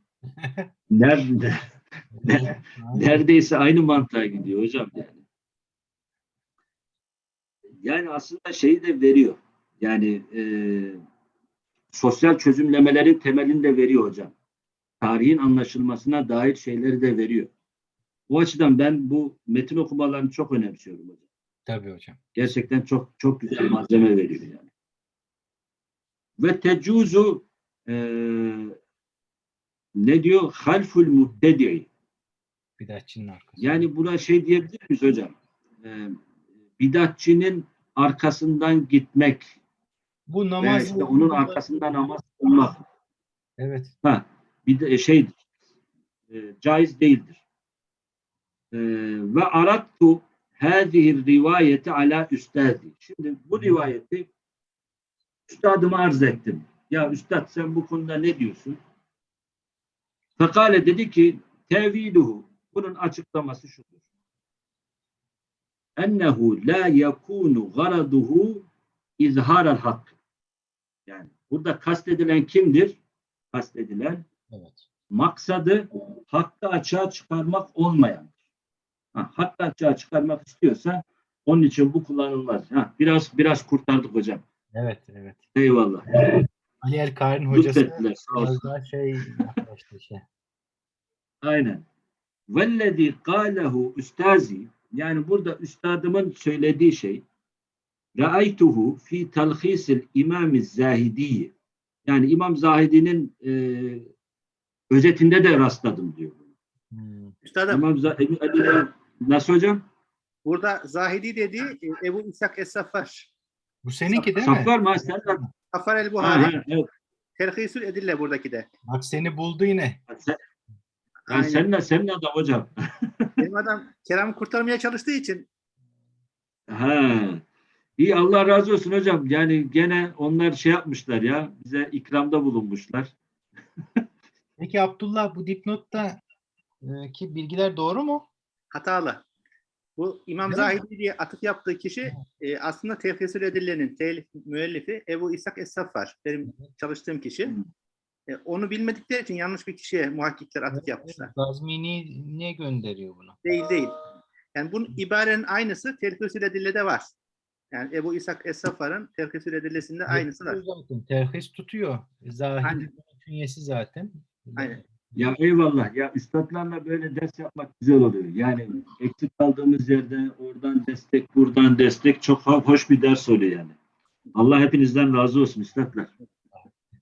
nerede neredeyse aynı mantığa gidiyor hocam yani. Yani aslında şeyi de veriyor. Yani e, sosyal çözümlemelerin temelini de veriyor hocam. Tarihin anlaşılmasına dair şeyleri de veriyor. O açıdan ben bu metin okumalarını çok önemsiyorum hocam. Tabii hocam. Gerçekten çok çok güzel malzeme veriyor yani. Ve tecuzu eee ne diyor? Halful muhtedi. Bidatçının arkası. Yani buna şey diyebilir miyiz hocam? Eee bidatçinin arkasından gitmek bu namaz işte onun arkasında namaz kılmak. Evet. Ha, bir de şeydir. E, caiz değildir. E, ve arattu hâzihi rivayeti ala üstadi. Şimdi bu rivayeti üstadıma arz ettim. Ya üstad sen bu konuda ne diyorsun? Fekale dedi ki teviluhu bunun açıklaması şudur. Ennehu la yakunu garaduhu izharal hak. Yani burada kastedilen kimdir? Kastedilen Evet. maksadı hakkı açığa çıkarmak olmayandır. Ha, hakkı açığa çıkarmak istiyorsa onun için bu kullanılmaz. Ha, biraz biraz kurtardık hocam. Evet, evet. Eyvallah. Ali Erkar'ın hocası biraz daha şey şey. Aynen. Vellezî kâlehu üstazi yani burada üstadımın söylediği şey Ra'aytuhu fi talhisil imam Zahidi yani İmam Zahidi'nin e, özetinde de rastladım diyor. Hmm. Üstadım İmam Zahidi nasıl hocam? burada Zahidi dediği e, Ebu İshak Es-Saffar. Bu seninki değil mi? Saflar mı? Sen Saffar Ha, el-Buhari. ha, evet. Terhisül Edille buradaki de. Bak seni buldu yine. Sen, yani seninle, senin adam hocam. Benim adam Kerem'i kurtarmaya çalıştığı için Ha. İyi Allah razı olsun hocam. Yani gene onlar şey yapmışlar ya. Bize ikramda bulunmuşlar. Peki Abdullah bu dipnotta e, ki bilgiler doğru mu? hatalı. Bu İmam? Zahidi diye atıf yaptığı kişi e, aslında Terhisül Edille'nin telif müellifi Ebu İshak Es-Saffar. Benim çalıştığım kişi. E, onu bilmedikleri için yanlış bir kişiye muhakkikler atıf yapmışlar. Gazmini niye gönderiyor bunu? Değil değil. Yani bunun ibarenin aynısı Terhisül Edille'de var. Yani Ebu İshak Es-Saffar'ın Terhisül Edille'sinde aynısı var. Zaten terhis tutuyor. Zahidi künyesi zaten. Aynen. Ya eyvallah. Ya üstadlarla böyle ders yapmak güzel oluyor. Yani eksik kaldığımız yerde oradan destek, buradan destek çok ho- hoş bir ders oluyor yani. Allah hepinizden razı olsun üstadlar.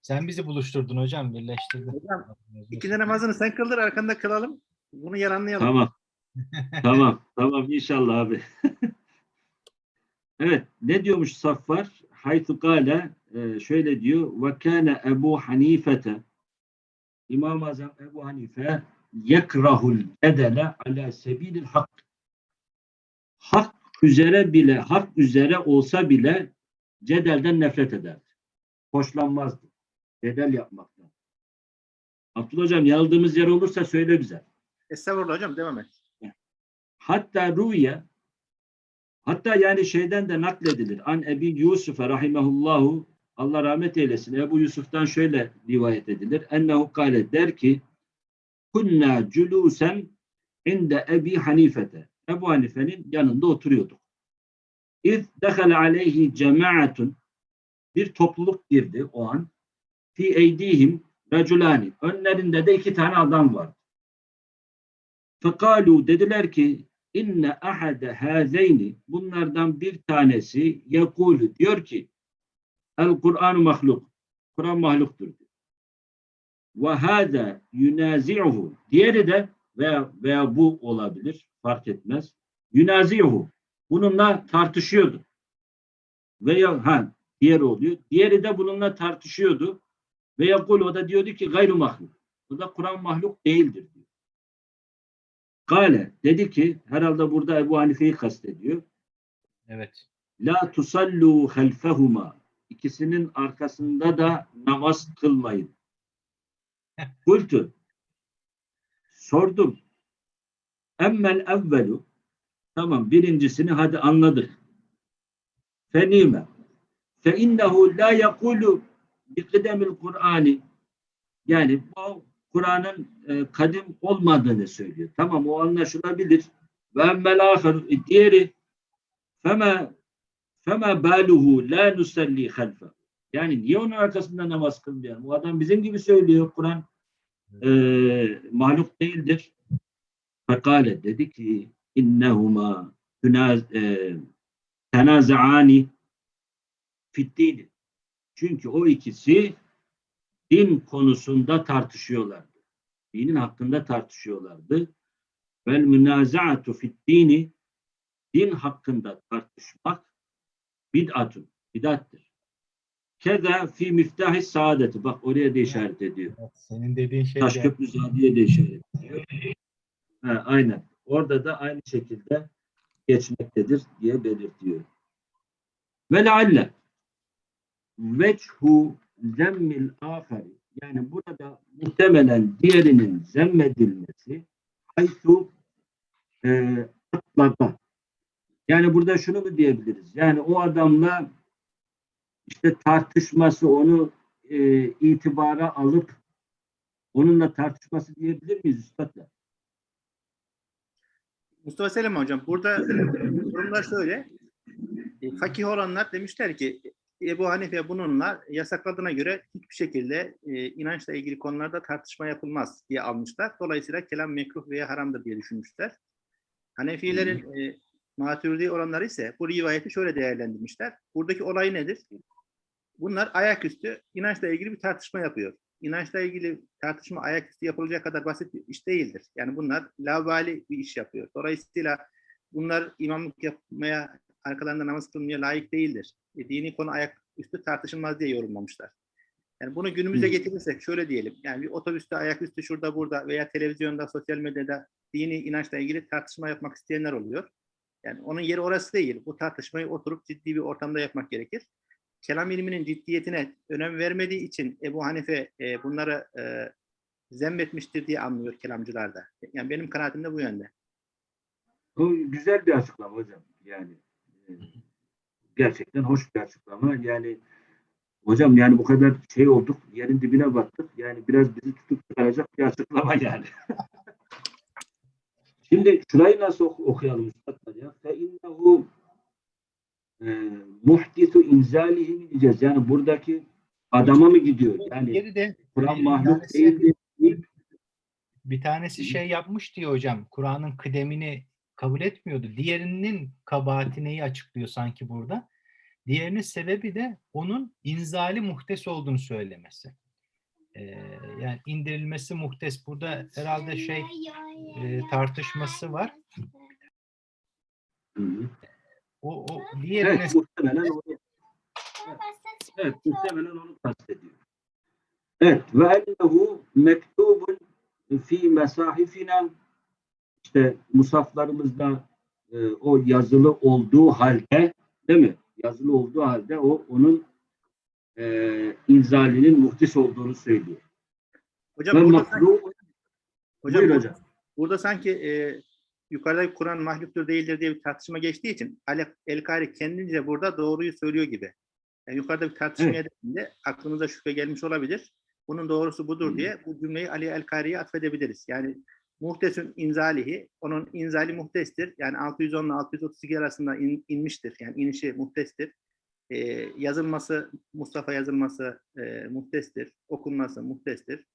Sen bizi buluşturdun hocam, birleştirdin. Hocam, İkindi namazını sen kıldır arkanda kılalım. Bunu yaranlayalım. Tamam. tamam. Tamam inşallah abi. evet. Ne diyormuş Saffar? Haythu kâle e, şöyle diyor. Ve kâne Ebu Hanifete İmam-ı Azam Ebu Hanife yekrahul edele ala sebilil hak. Hak üzere bile, hak üzere olsa bile cedelden nefret ederdi. Hoşlanmazdı. Cedel yapmaktan. Abdullah Hocam yazdığımız yer olursa söyle bize. Estağfurullah hocam devam et. Hatta ruye hatta yani şeyden de nakledilir. An Ebi Yusuf rahimehullahu Allah rahmet eylesin. Ebu Yusuf'tan şöyle rivayet edilir. Ennehu kâle der ki kunna culusen inde Ebi Hanifete. Ebu Hanife'nin yanında oturuyorduk. İz dehale aleyhi cemaatun bir topluluk girdi o an. Fi eydihim raculani. Önlerinde de iki tane adam var. Fekalu dediler ki inne ahade hazeyni bunlardan bir tanesi yekulu diyor ki el Kur'an mahluk. Kur'an mahluktur. Ve hâze yunazi'uhu. Diğeri de veya, veya bu olabilir. Fark etmez. Yunazi'uhu. Bununla tartışıyordu. Veya ha diğeri oluyor. Diğeri de bununla tartışıyordu. Ve yakul o da diyordu ki gayru mahluk. Bu da Kur'an mahluk değildir diyor. Kale dedi ki herhalde burada Ebu Hanife'yi kastediyor. Evet. La tusallu halfehuma. İkisinin arkasında da namaz kılmayın. Kultu. Sordum. Emmel evvelu. Tamam birincisini hadi anladık. Fenime. Fe innehu la yekulu bi kıdemil Kur'ani. Yani bu Kur'an'ın e, kadim olmadığını söylüyor. Tamam o anlaşılabilir. Ve emmel ahir. Diğeri fema fema baluhu la nusalli halfe. Yani niye onun arkasında namaz kılmayalım? O adam bizim gibi söylüyor. Kur'an e, mahluk değildir. Fekale dedi ki innehuma tenazaani fiddini. Çünkü o ikisi din konusunda tartışıyorlardı. Dinin hakkında tartışıyorlardı. Vel münazaatu fiddini din hakkında tartışmak bid'atun, bid'attır. Keza fi miftahi saadeti. Bak oraya da işaret ediyor. Evet, senin dediğin şey de- Taşköprüzade'ye de işaret ediyor. Ha, aynen. Orada da aynı şekilde geçmektedir diye belirtiyor. Ve lealle vechu zemmil ahari yani burada muhtemelen diğerinin zemmedilmesi haysu e, atlada yani burada şunu mu diyebiliriz? Yani o adamla işte tartışması onu e, itibara alıp onunla tartışması diyebilir miyiz üstadlar? Mustafa Selim hocam burada durumlar şöyle. E, Fakih olanlar demişler ki Ebu Hanife bununla yasakladığına göre hiçbir şekilde e, inançla ilgili konularda tartışma yapılmaz diye almışlar. Dolayısıyla kelam mekruh veya haramdır diye düşünmüşler. Hanefilerin e, maturidi olanlar ise bu rivayeti şöyle değerlendirmişler. Buradaki olay nedir? Bunlar ayaküstü inançla ilgili bir tartışma yapıyor. İnançla ilgili tartışma ayaküstü yapılacak kadar basit bir iş değildir. Yani bunlar lavali bir iş yapıyor. Dolayısıyla bunlar imamlık yapmaya, arkalarında namaz kılmaya layık değildir. E, dini konu ayaküstü tartışılmaz diye yorumlamışlar. Yani bunu günümüze getirirsek şöyle diyelim. Yani bir otobüste ayaküstü şurada burada veya televizyonda, sosyal medyada dini inançla ilgili tartışma yapmak isteyenler oluyor. Yani onun yeri orası değil. Bu tartışmayı oturup ciddi bir ortamda yapmak gerekir. Kelam ilminin ciddiyetine önem vermediği için Ebu Hanife e, bunları e, zemmetmiştir diye anlıyor kelamcılar da. Yani benim kanaatim de bu yönde. O güzel bir açıklama hocam. Yani e, gerçekten hoş bir açıklama. Yani hocam yani bu kadar şey olduk, yerin dibine battık. Yani biraz bizi tutup çıkaracak bir açıklama yani. Şimdi şurayı nasıl ok- okuyalım üstadlar ya? Fe innehu e, muhdisu inzalihi mi diyeceğiz? Yani buradaki adama mı gidiyor? Yani Kur'an mahluk değildir. Bir tanesi şey yapmış diyor hocam. Kur'an'ın kıdemini kabul etmiyordu. Diğerinin kabahati neyi açıklıyor sanki burada. Diğerinin sebebi de onun inzali muhtes olduğunu söylemesi. Ee, yani indirilmesi muhtes. Burada herhalde şey e, tartışması var. Hı hı. O, o diğerine Evet, muhtemelen onu, evet, muhtemelen onu kastediyor. Evet, ve ennehu mektubun fi mesahifina işte musaflarımızda e, o yazılı olduğu halde değil mi? Yazılı olduğu halde o onun e, inzalinin muhtis olduğunu söylüyor. Hocam Ve burada, sanki, makruh, hocam, buyur hocam. burada sanki e, yukarıdaki Kur'an mahluktur değildir diye bir tartışma geçtiği için El-Kari kendince burada doğruyu söylüyor gibi. Yani yukarıda bir tartışma Evet. edildiğinde aklınıza şüphe gelmiş olabilir. Bunun doğrusu budur Hı. diye bu cümleyi Ali El-Kari'ye atfedebiliriz. Yani muhtesün inzalihi, onun inzali muhtestir. Yani 610 ile 632 arasında in- inmiştir. Yani inişi muhtestir. Ee, yazılması, Mustafa yazılması e, muhtestir. Okunması muhtestir.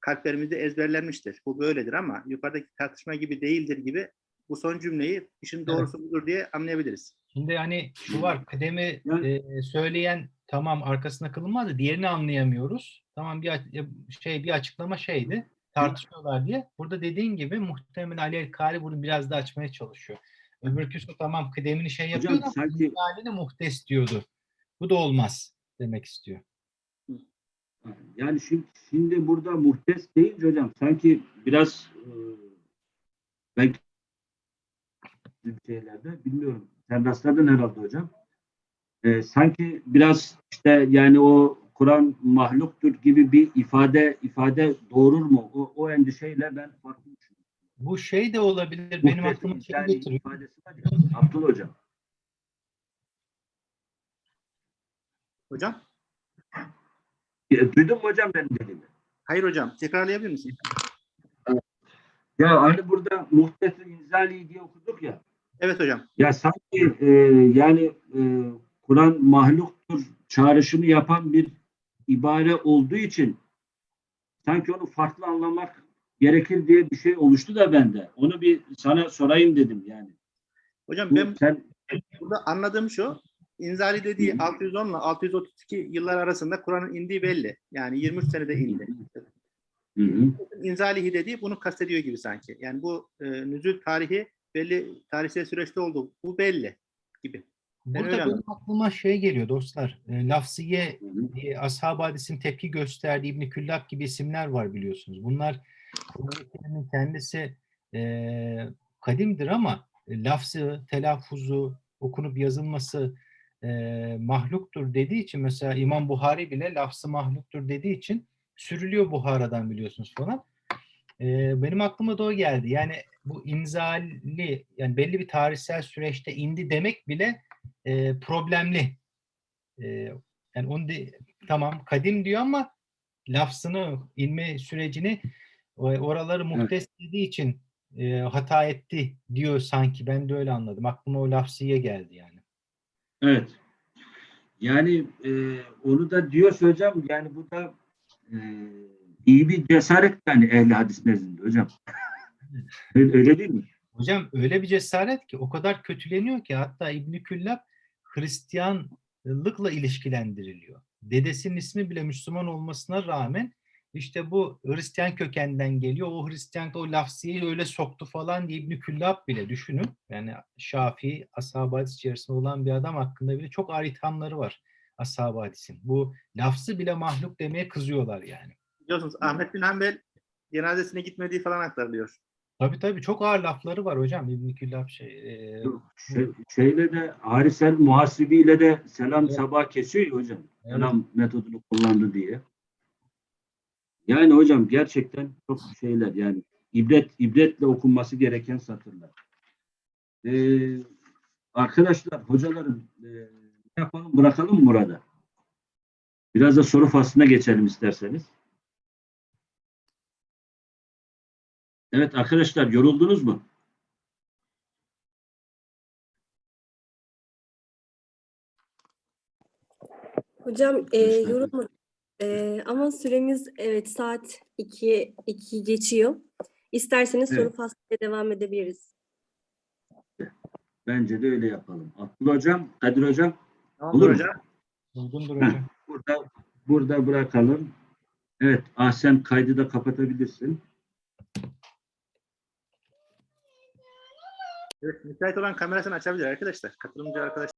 Kalplerimizde ezberlenmiştir. Bu böyledir ama yukarıdaki tartışma gibi değildir gibi bu son cümleyi işin doğrusu budur diye anlayabiliriz. Şimdi hani şu var kıdemi Yani- e, söyleyen tamam arkasına kılınmaz da diğerini anlayamıyoruz. Tamam bir şey bir açıklama şeydi tartışıyorlar diye. Burada dediğin gibi muhtemelen Ali El-Kari bunu biraz da açmaya çalışıyor. Öbürküsü tamam kıdemini şey Hocam yapıyor da sanki halini muhtes diyordu. Bu da olmaz demek istiyor. Yani şimdi, şimdi burada muhtes deyince hocam sanki biraz e, belki şeylerde bilmiyorum. Sen rastladın herhalde hocam. E, sanki biraz işte yani o Kur'an mahluktur gibi bir ifade ifade doğurur mu? O, o endişeyle ben farklı düşünüyorum. Bu şey de olabilir. Benim Muhtesin aklıma şey yani getiriyor. ifadesi var ya. Abdullah hocam. Hocam? E, duydun mu hocam benim dediğimi? Hayır hocam. Tekrarlayabilir misin? Ya hani burada muhtesin inzali diye okuduk ya. Evet hocam. Ya sanki e, yani e, Kur'an mahluktur çağrışımı yapan bir ibare olduğu için sanki onu farklı anlamak gerekir diye bir şey oluştu da bende. Onu bir sana sorayım dedim yani. Hocam Bu ben sen burada anladığım şu. İnzali dediği 610 ile 632 yıllar arasında Kur'an'ın indiği belli. Yani 23 senede indi. Hı hı. İnzalihi dediği bunu kastediyor gibi sanki. Yani bu e, nüzul tarihi belli tarihsel süreçte oldu. Bu belli gibi. Ben Burada benim aklıma şey geliyor dostlar. E, Lafziye diye Ashab-ı Hadis'in tepki gösterdiği İbn Küllab gibi isimler var biliyorsunuz. Bunlar Kur'an-ı kendisi e, kadimdir ama e, lafzı, telaffuzu, okunup yazılması e, mahluktur dediği için mesela İmam Buhari bile lafzı mahluktur dediği için sürülüyor Buhara'dan biliyorsunuz falan. E, benim aklıma da o geldi. Yani bu inzali yani belli bir tarihsel süreçte indi demek bile e, problemli. E, yani onu de- tamam kadim diyor ama lafzını inme sürecini e, oraları muhtes dediği için e, hata etti diyor sanki. Ben de öyle anladım. Aklıma o lafziye geldi yani. Evet. Yani e, onu da diyor hocam yani bu da e, iyi bir cesaret yani ehli hadis nezdinde hocam. öyle, öyle değil mi? Hocam öyle bir cesaret ki o kadar kötüleniyor ki hatta İbn Küllab Hristiyanlıkla ilişkilendiriliyor. Dedesinin ismi bile Müslüman olmasına rağmen işte bu Hristiyan kökenden geliyor. O Hristiyan o lafziyeyi öyle soktu falan diye İbn Küllab bile düşünün. Yani Şafii ashab hadis içerisinde olan bir adam hakkında bile çok ağır ithamları var ashab hadisin. Bu lafzı bile mahluk demeye kızıyorlar yani. Biliyorsunuz Ahmet bin Hanbel cenazesine gitmediği falan aktarılıyor. Tabii tabii çok ağır lafları var hocam İbn Küllab şey. e, Şey, şeyle de Harisel muhasibiyle de selam Evet. sabah kesiyor hocam. Evet. Selam metodunu kullandı diye. Yani hocam gerçekten çok şeyler yani ibret ibretle okunması gereken satırlar. Ee, arkadaşlar, hocalarım e, ne yapalım bırakalım burada? Biraz da soru faslına geçelim isterseniz. Evet arkadaşlar yoruldunuz mu? Hocam e, yorulmadım. E, ama süremiz evet saat 2, 2 geçiyor. İsterseniz soru Evet. faslıyla devam edebiliriz. Bence de öyle yapalım. Abdullah hocam, Kadir hocam Tamamdır Olur hocam. Uygundur Heh. hocam. burada burada bırakalım. Evet, Ahsen kaydı da kapatabilirsin. Evet, müsait olan kamerasını açabilir arkadaşlar. Katılımcı arkadaşlar.